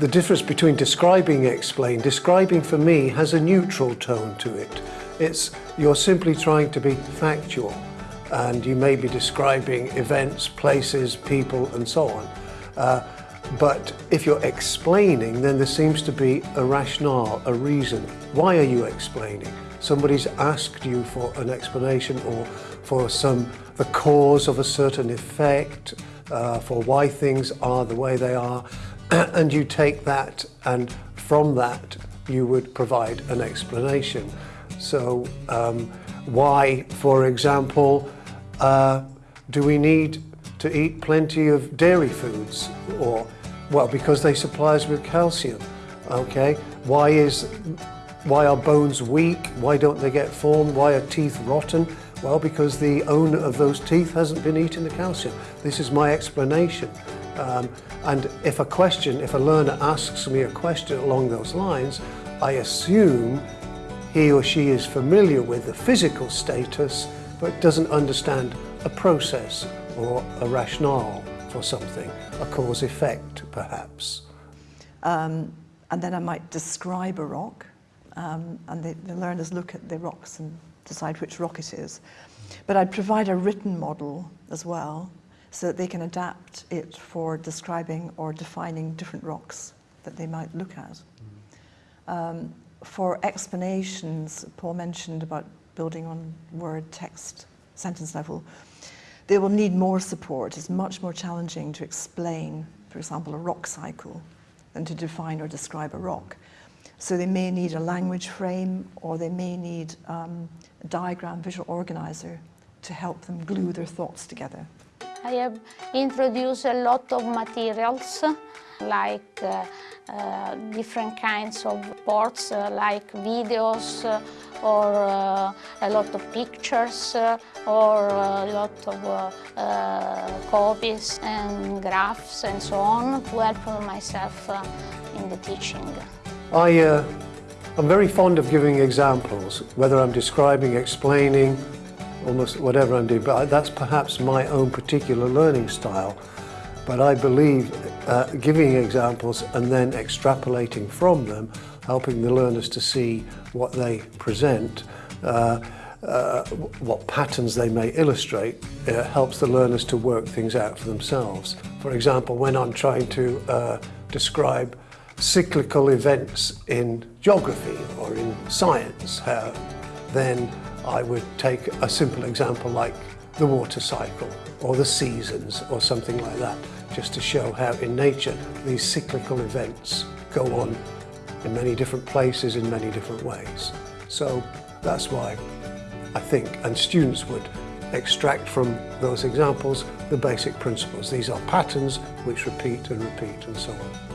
the difference between describing and explain, describing for me has a neutral tone to it. It's, you're simply trying to be factual and you may be describing events, places, people and so on. Uh, but if you're explaining, then there seems to be a rationale, a reason. Why are you explaining? Somebody's asked you for an explanation or for some the cause of a certain effect, uh, for why things are the way they are, and you take that and from that you would provide an explanation. So um, why, for example, uh, do we need to eat plenty of dairy foods? Or, well, because they supply us with calcium. Okay, why is why are bones weak? Why don't they get formed? Why are teeth rotten? Well, because the owner of those teeth hasn't been eating the calcium. This is my explanation. Um, and if a question, if a learner asks me a question along those lines, I assume he or she is familiar with the physical status, but doesn't understand a process or a rationale for something, a cause-effect perhaps. Um, and then I might describe a rock, um, and the, the learners look at the rocks and decide which rock it is. But I'd provide a written model as well, so that they can adapt it for describing or defining different rocks that they might look at. Um, for explanations, Paul mentioned about building on word, text, sentence level, they will need more support. It's much more challenging to explain, for example, a rock cycle than to define or describe a rock. So they may need a language frame or they may need um, a diagram visual organizer to help them glue their thoughts together. I have introduced a lot of materials like uh, uh, different kinds of boards uh, like videos uh, or uh, a lot of pictures uh, or a lot of copies and graphs and so on to help myself in the teaching. I, I'm very fond of giving examples, whether I'm describing, explaining, almost whatever I'm doing, but that's perhaps my own particular learning style. But I believe uh, giving examples and then extrapolating from them, helping the learners to see what they present, uh, uh, what patterns they may illustrate, uh, helps the learners to work things out for themselves. For example, when I'm trying to uh, describe cyclical events in geography or in science, uh, then I would take a simple example like the water cycle or the seasons or something like that, just to show how in nature these cyclical events go on in many different places in many different ways. So that's why I think, and students would extract from those examples the basic principles. These are patterns which repeat and repeat and so on.